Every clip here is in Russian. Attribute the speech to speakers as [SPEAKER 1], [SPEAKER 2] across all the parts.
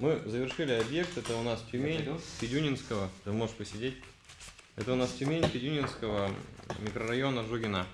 [SPEAKER 1] Мы завершили объект, это у нас Тюмень, Федюнинского, ты можешь посидеть. Это у нас Тюмень, Федюнинского, микрорайона Жугина.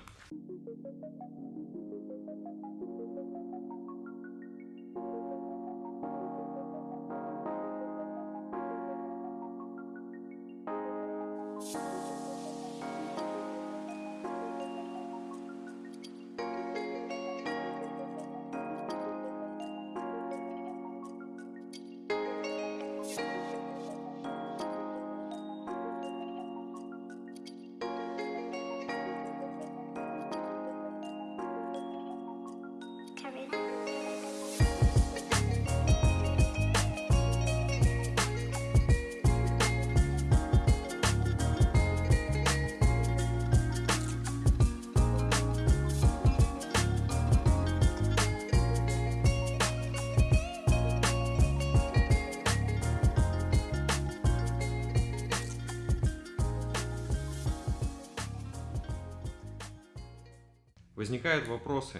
[SPEAKER 1] Возникают вопросы,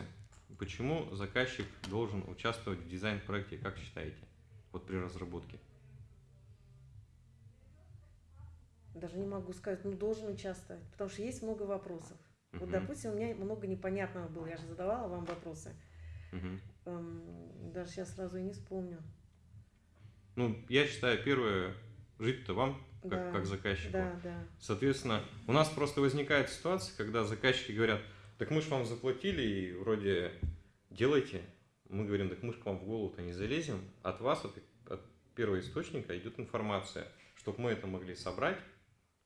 [SPEAKER 1] почему заказчик должен участвовать в дизайн-проекте, как считаете, вот при разработке?
[SPEAKER 2] Даже не могу сказать, ну должен участвовать, потому что есть много вопросов. Вот,
[SPEAKER 1] Мгм.
[SPEAKER 2] допустим, у меня много непонятного было, я же задавала вам вопросы.
[SPEAKER 1] Мгм.
[SPEAKER 2] Эм, Даже сейчас сразу и не вспомню.
[SPEAKER 1] Ну, я считаю, первое, жить-то вам, как,
[SPEAKER 2] Да,
[SPEAKER 1] как заказчику.
[SPEAKER 2] Да, да.
[SPEAKER 1] Соответственно, у нас просто возникает ситуация, когда заказчики говорят, так мы же вам заплатили и вроде делайте. Мы говорим, так мы же к вам в голову-то не залезем. От вас, от, от первого источника идет информация, чтобы мы это могли собрать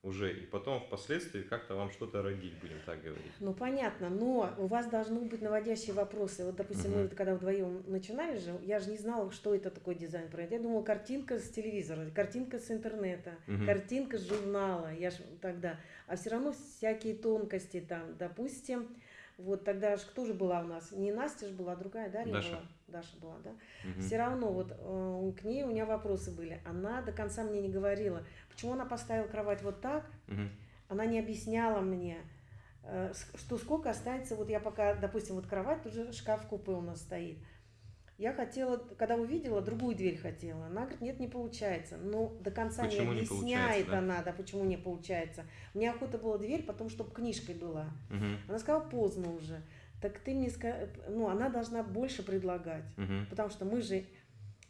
[SPEAKER 1] уже и потом впоследствии как-то вам что-то родить, будем так говорить.
[SPEAKER 2] Ну понятно, но у вас должны быть наводящие вопросы. Вот, допустим, мы
[SPEAKER 1] Мгм.
[SPEAKER 2] вот когда вдвоем начинали же, я же не знала, что это такое дизайн проект. Я думала, картинка с телевизора, картинка с интернета,
[SPEAKER 1] Мгм.
[SPEAKER 2] картинка с журнала. Я ж тогда. А все равно всякие тонкости там, допустим. Вот тогда же кто же была у нас? Не Настя же была, а другая Дарья
[SPEAKER 1] Даша.
[SPEAKER 2] была. Даша была, да?
[SPEAKER 1] Мгм.
[SPEAKER 2] Все равно вот э, к ней у меня вопросы были. Она до конца мне не говорила, почему она поставила кровать вот так,
[SPEAKER 1] Мгм.
[SPEAKER 2] она не объясняла мне, э, что сколько останется, вот я пока, допустим, вот кровать, тут же шкаф-купе у нас стоит. Я хотела, когда увидела, другую дверь хотела. Она говорит, нет, не получается. Ну, до конца
[SPEAKER 1] Почему
[SPEAKER 2] не
[SPEAKER 1] не
[SPEAKER 2] объясняет
[SPEAKER 1] да?
[SPEAKER 2] она, да, почему не получается. Мне охота была дверь, потом, чтобы книжкой была.
[SPEAKER 1] Мгм.
[SPEAKER 2] Она сказала, поздно уже. Так ты мне сказала, ну, она должна больше предлагать.
[SPEAKER 1] Мгм.
[SPEAKER 2] Потому что мы же,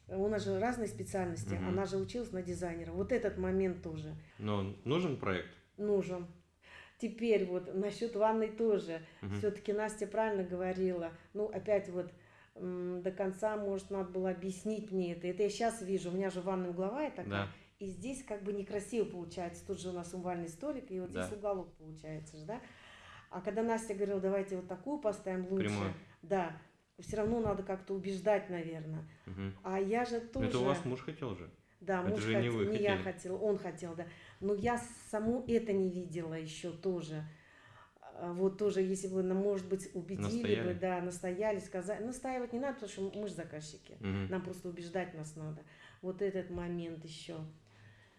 [SPEAKER 2] у нас же разные специальности,
[SPEAKER 1] Мгм.
[SPEAKER 2] она же училась на дизайнера. Вот этот момент тоже
[SPEAKER 1] Но нужен проект?
[SPEAKER 2] нужен. Теперь вот насчет ванной тоже.
[SPEAKER 1] Мгм.
[SPEAKER 2] Все-таки Настя правильно говорила. Ну, опять вот до конца, может, надо было объяснить мне это. Это я сейчас вижу. У меня же ванная угловая такая.
[SPEAKER 1] Да.
[SPEAKER 2] И здесь как бы некрасиво получается. Тут же у нас умывальный столик, и вот
[SPEAKER 1] Да.
[SPEAKER 2] здесь уголок получается же, да? А когда Настя говорила, давайте вот такую поставим лучше.
[SPEAKER 1] Прямой.
[SPEAKER 2] Да. Все равно надо как-то убеждать, наверное.
[SPEAKER 1] Мгм.
[SPEAKER 2] А я же тоже...
[SPEAKER 1] Это у вас муж хотел же?
[SPEAKER 2] Да,
[SPEAKER 1] Это
[SPEAKER 2] муж
[SPEAKER 1] же не
[SPEAKER 2] хотел,
[SPEAKER 1] вы
[SPEAKER 2] не я хотела, он хотел, да. Но я саму это не видела еще тоже. А Вот тоже, если бы, ну, может быть, убедили
[SPEAKER 1] Настояли?
[SPEAKER 2] бы, да, настояли, сказали. Настаивать не надо, потому что мы же заказчики.
[SPEAKER 1] Мгм.
[SPEAKER 2] Нам просто убеждать нас надо. Вот этот момент еще.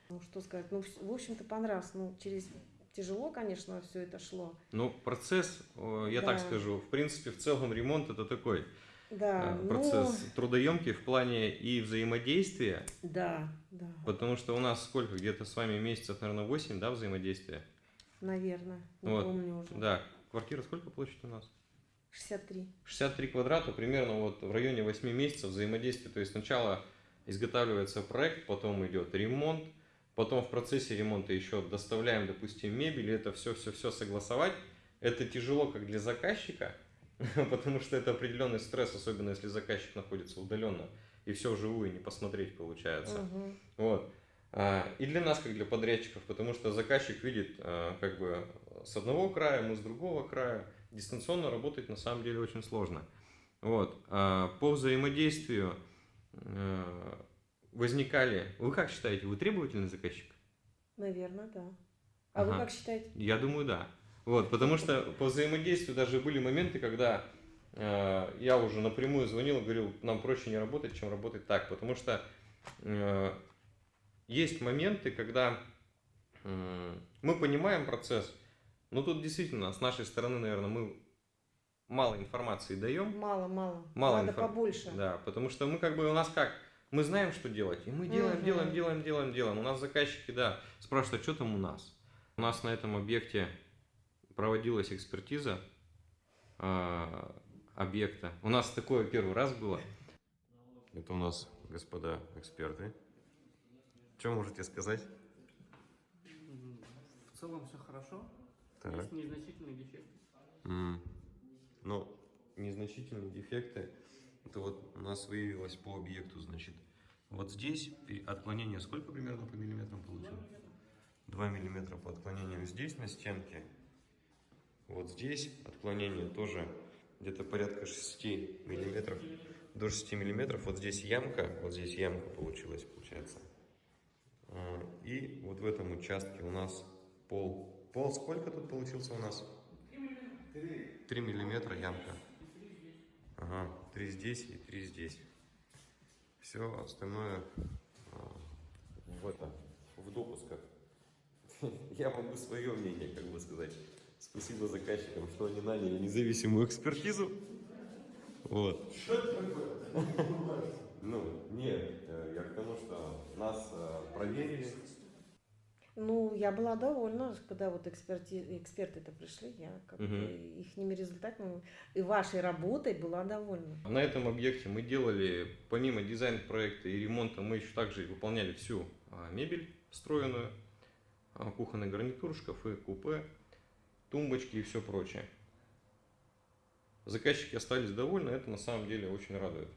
[SPEAKER 2] Ну, что сказать, ну, в общем-то, понравилось. Ну, через тяжело, конечно, все это шло.
[SPEAKER 1] Ну, процесс, э, я так
[SPEAKER 2] Да.
[SPEAKER 1] скажу, в принципе, в целом ремонт это такой
[SPEAKER 2] Да,
[SPEAKER 1] э,
[SPEAKER 2] ну,
[SPEAKER 1] процесс трудоемкий в плане и взаимодействия,
[SPEAKER 2] да, да,
[SPEAKER 1] потому что у нас сколько, где-то с вами месяцев, наверное, 8, да, взаимодействия?
[SPEAKER 2] Наверное, не
[SPEAKER 1] Вот,
[SPEAKER 2] помню уже.
[SPEAKER 1] Да, квартира сколько площадь у нас?
[SPEAKER 2] 63.
[SPEAKER 1] 63 квадрата, примерно вот в районе 8 месяцев взаимодействия. То есть сначала изготавливается проект, потом идет ремонт, потом в процессе ремонта еще доставляем, допустим, мебель, и это все-все-все согласовать. Это тяжело как для заказчика, потому что это определенный стресс, особенно если заказчик находится удаленно, и все вживую не посмотреть получается.
[SPEAKER 2] Мгм.
[SPEAKER 1] Вот. А, И для нас, как для подрядчиков, потому что заказчик видит а, как бы с одного края, мы с другого края. Дистанционно работать на самом деле очень сложно. Вот. А По взаимодействию возникали... Вы как считаете, вы требовательный заказчик?
[SPEAKER 2] Наверное, да. А вы
[SPEAKER 1] Ага.
[SPEAKER 2] как считаете?
[SPEAKER 1] Я думаю, да. Вот, потому что по взаимодействию даже были моменты, когда э, я уже напрямую звонил и говорил, нам проще не работать, чем работать так. Потому что э, есть моменты, когда э, мы понимаем процесс, но тут действительно с нашей стороны, наверное, мы мало информации даем.
[SPEAKER 2] Мало, мало.
[SPEAKER 1] Мало
[SPEAKER 2] Надо
[SPEAKER 1] инфор-
[SPEAKER 2] побольше.
[SPEAKER 1] Да, потому что мы как бы у нас как
[SPEAKER 3] Мы знаем, что делать, и мы делаем,
[SPEAKER 2] Мгм.
[SPEAKER 3] делаем, делаем, делаем, делаем. У нас заказчики, да, спрашивают, а что там у нас? У нас на этом объекте проводилась экспертиза а, объекта. У нас такое первый раз было. Это у нас, господа эксперты. Что можете сказать?
[SPEAKER 4] В целом все хорошо.
[SPEAKER 3] Так.
[SPEAKER 4] Есть незначительные дефекты.
[SPEAKER 3] М. Ну, незначительные дефекты. Это вот у нас выявилось по объекту, значит. Вот здесь отклонение сколько примерно по миллиметрам получилось? 2 миллиметра по отклонению здесь на стенке. Вот здесь отклонение тоже где-то порядка 6 миллиметров. До 6 миллиметров. Вот здесь ямка, вот здесь ямка получилась, получается. А, И вот в этом участке у нас пол. Пол сколько тут получился у нас? 3 миллиметра ямка. Ага, 3 здесь и 3 здесь. Все остальное а, в это, в допусках. Я могу свое мнение, как бы сказать. Спасибо заказчикам, что они наняли независимую экспертизу. Вот. Ну, нет, э, я к тому, что нас э, проверили.
[SPEAKER 2] Ну, я была довольна, когда вот эксперти... эксперты-то пришли, я как
[SPEAKER 3] Мгм.
[SPEAKER 2] бы ихними результатами и вашей работой была довольна.
[SPEAKER 3] На этом объекте мы делали, помимо дизайн-проекта и ремонта, мы еще также выполняли всю а, мебель встроенную, а, кухонный гарнитур, шкафы, купе, тумбочки и все прочее. Заказчики остались довольны, это на самом деле очень радует.